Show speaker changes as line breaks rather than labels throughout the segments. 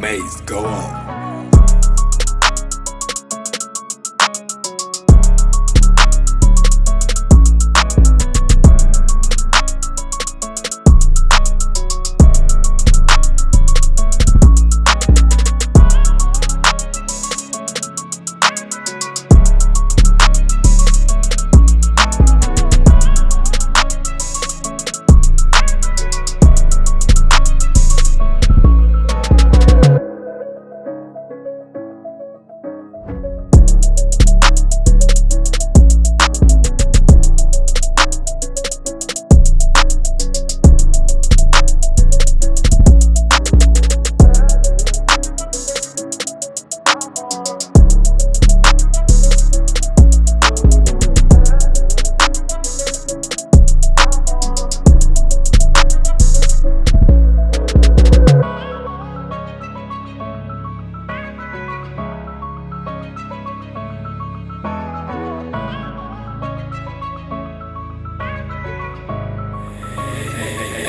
Maze, go on.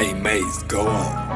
Hey, Maze, go on.